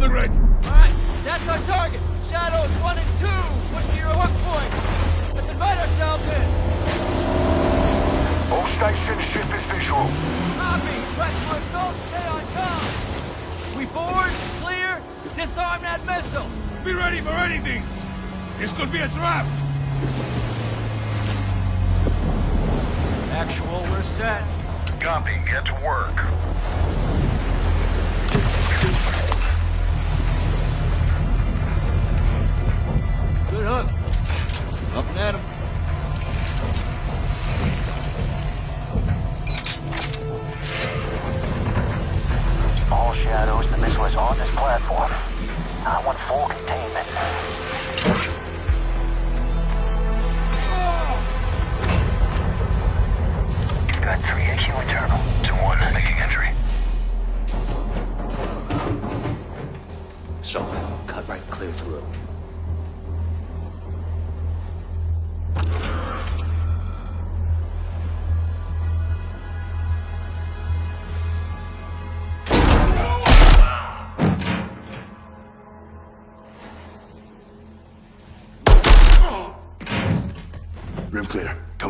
the rig! Alright, that's our target. Shadows 1 and 2. Push to your hook points. Let's invite ourselves in. All stations, ship is visual. Copy. Press for assault. Stay on com. We board, clear, disarm that missile. Be ready for anything! This could be a trap! Actual, we're set. Copy, get to work. Up and at him.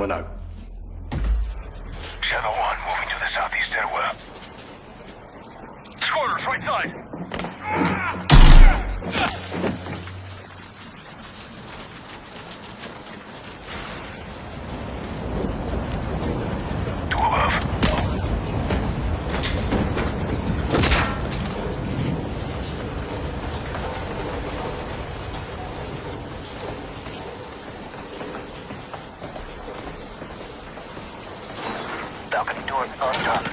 Coming out. Shadow 1, moving to the southeast headway. Squatters, right side! Ah! Two above. Balcony door undone.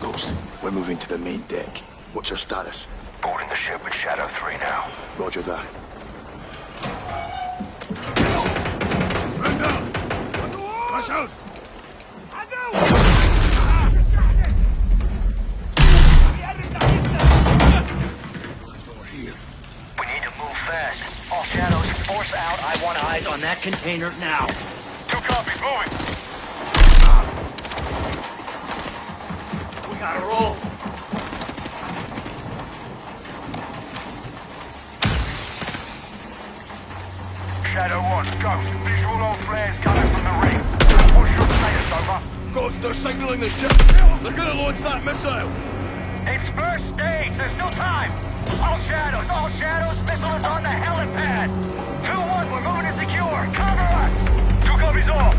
Ghost, we're moving to the main deck. What's your status? Boarding the ship with Shadow 3 now. Roger that. Man down! Rush out! We need to move fast. All shadows, force out. I want eyes on that container now. Two copies, moving! We gotta roll. Shadow 1, Ghost, visual on flares coming from the ring. What's your status, over? Ghost, they're signaling the ship! They're gonna launch that missile! It's first stage, there's still time! All shadows, all shadows, missile is on the helipad! 2-1, we're moving to secure, cover us! Two copies all!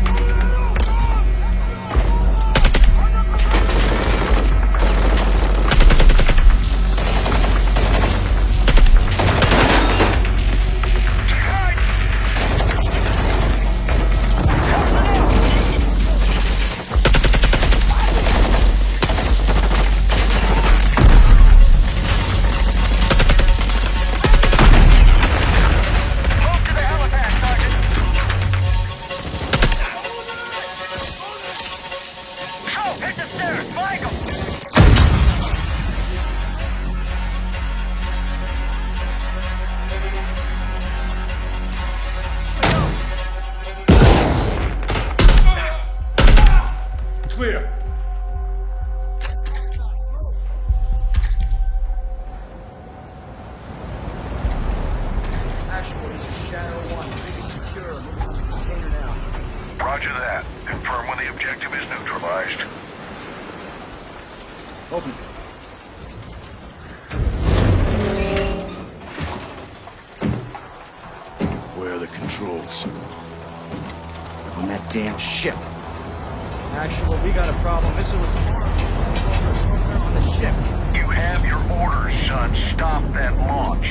Where controls? On that damn ship. Actual, we got a problem. Missile was on the ship. You have your orders, son. Stop that launch.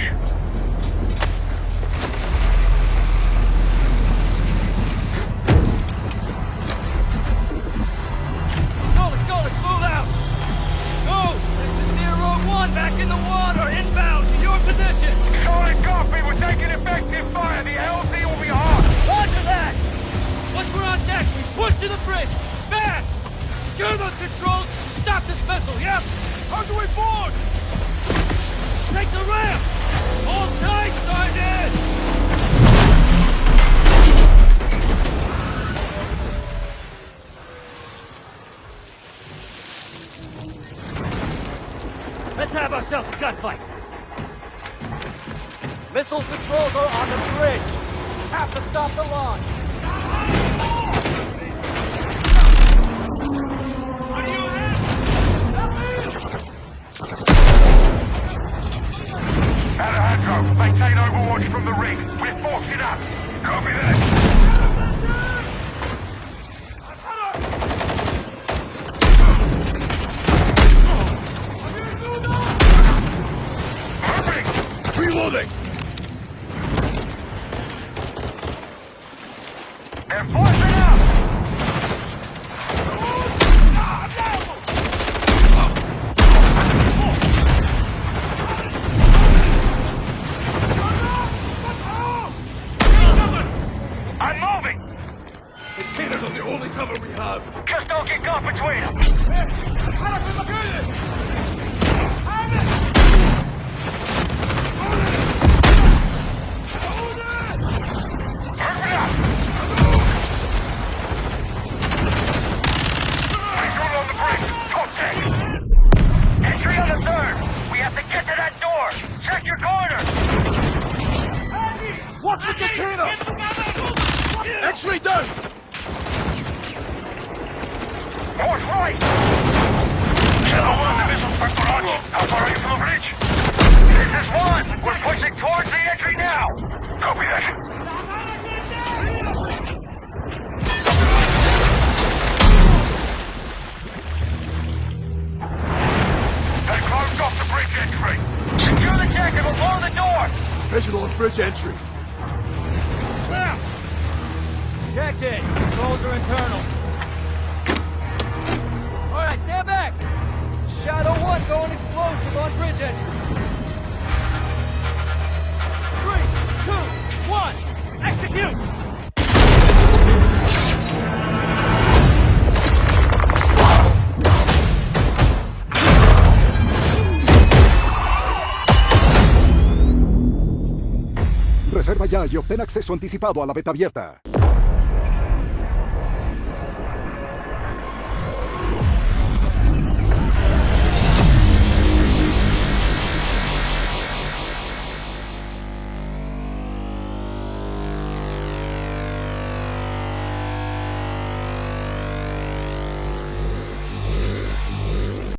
Let's go, let's go, let's move out! Ghost, this is Zero One back in the water, inbound to your position! Solid copy. We're taking effective fire. The LZ once we're on deck, we push to the bridge! Fast! Secure those controls! Stop this vessel, yep! How do we board? Take the ramp! Hold tight, Sergeant! Let's have ourselves a gunfight. Missile controls are on the bridge. Have to stop the launch. Maintain overwatch from the rig. We're forcing up. Copy that. Corner! Watch the containers! X-ray down! North right! Shadow 1, the missile's preparado. How far are you from the bridge? This is 1! We're pushing towards the entry now! Copy that. They closed off the bridge entry! And we'll blow the door! Visual on bridge entry. Check it. Controls are internal. All right, stand back. Is Shadow 1 going explosive on bridge entry. Three, two, one, execute! Reserva ya y obtén acceso anticipado a la beta abierta.